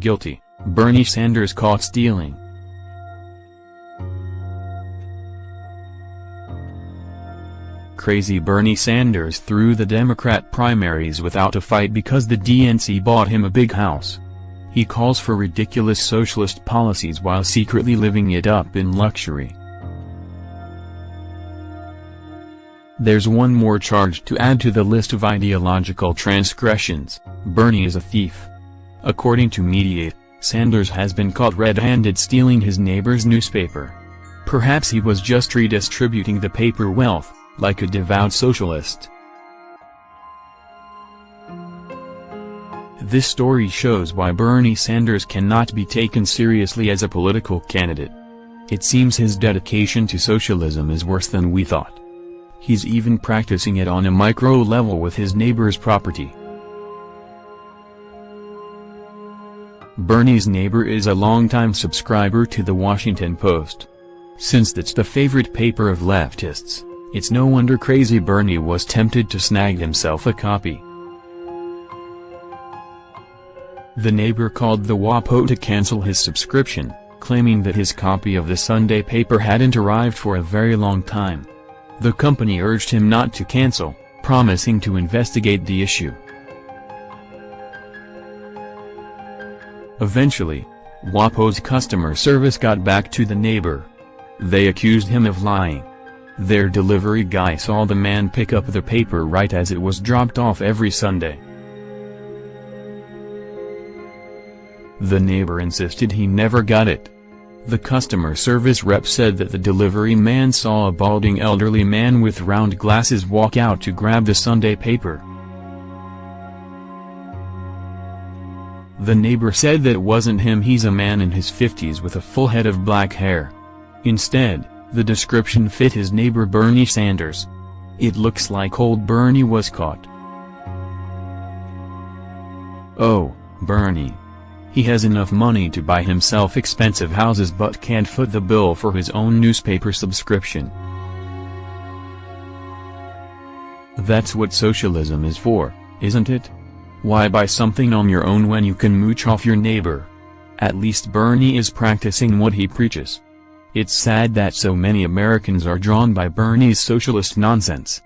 Guilty, Bernie Sanders caught stealing. Crazy Bernie Sanders threw the Democrat primaries without a fight because the DNC bought him a big house. He calls for ridiculous socialist policies while secretly living it up in luxury. There's one more charge to add to the list of ideological transgressions, Bernie is a thief. According to Mediaite, Sanders has been caught red-handed stealing his neighbor's newspaper. Perhaps he was just redistributing the paper wealth, like a devout socialist. This story shows why Bernie Sanders cannot be taken seriously as a political candidate. It seems his dedication to socialism is worse than we thought. He's even practicing it on a micro level with his neighbor's property. Bernie's neighbor is a longtime subscriber to the Washington Post. Since that's the favorite paper of leftists, it's no wonder Crazy Bernie was tempted to snag himself a copy. The neighbor called the WAPO to cancel his subscription, claiming that his copy of the Sunday paper hadn't arrived for a very long time. The company urged him not to cancel, promising to investigate the issue. Eventually, WAPO's customer service got back to the neighbor. They accused him of lying. Their delivery guy saw the man pick up the paper right as it was dropped off every Sunday. The neighbor insisted he never got it. The customer service rep said that the delivery man saw a balding elderly man with round glasses walk out to grab the Sunday paper. The neighbor said that wasn't him he's a man in his 50s with a full head of black hair. Instead, the description fit his neighbor Bernie Sanders. It looks like old Bernie was caught. Oh, Bernie. He has enough money to buy himself expensive houses but can't foot the bill for his own newspaper subscription. That's what socialism is for, isn't it? Why buy something on your own when you can mooch off your neighbor? At least Bernie is practicing what he preaches. It's sad that so many Americans are drawn by Bernie's socialist nonsense.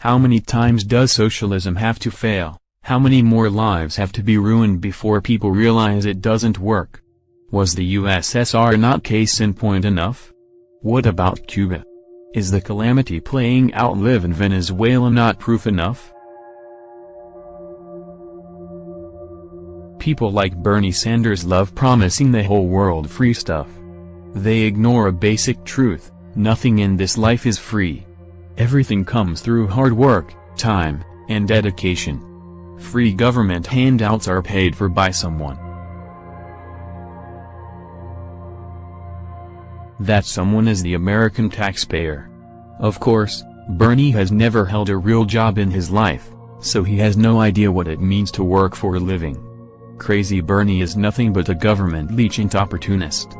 How many times does socialism have to fail? How many more lives have to be ruined before people realize it doesn't work? Was the USSR not case in point enough? What about Cuba? Is the calamity playing out live in Venezuela not proof enough? People like Bernie Sanders love promising the whole world free stuff. They ignore a basic truth, nothing in this life is free. Everything comes through hard work, time, and dedication. Free government handouts are paid for by someone. That someone is the American taxpayer. Of course, Bernie has never held a real job in his life, so he has no idea what it means to work for a living. Crazy Bernie is nothing but a government leech and opportunist.